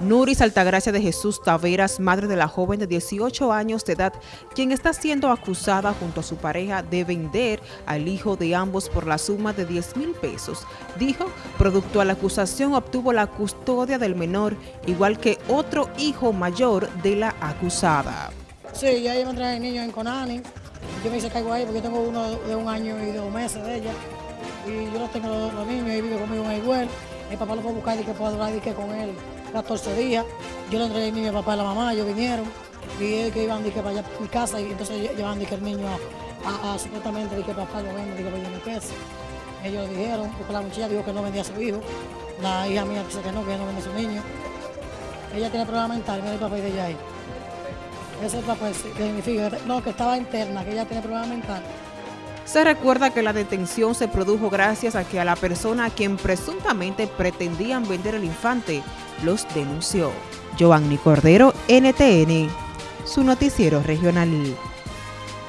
Nuris Altagracia de Jesús Taveras, madre de la joven de 18 años de edad, quien está siendo acusada junto a su pareja de vender al hijo de ambos por la suma de 10 mil pesos. Dijo, producto a la acusación obtuvo la custodia del menor, igual que otro hijo mayor de la acusada. Sí, ya ella me trae el niño en Conani. Yo me hice cargo ahí porque yo tengo uno de un año y dos meses de ella. Y yo no tengo los, niños y vive conmigo en igual. Mi papá lo puede buscar y que puedo durar y que con él 14 días. Yo le entregué el a papá y la mamá, ellos vinieron. Y ellos que iban para allá a mi casa y entonces llevaban que el niño a, a, supuestamente que papá lo vende, que por pesos. Ellos dijeron, porque la muchacha dijo que no vendía a su hijo. La hija mía dice que no, que no vende a su niño. Ella tiene problemas mentales, mira el papá de ella ahí. Ese papá significa, no, que estaba interna, que ella tiene problemas mentales. Se recuerda que la detención se produjo gracias a que a la persona a quien presuntamente pretendían vender el infante los denunció. Giovanni Cordero, NTN, su noticiero regional.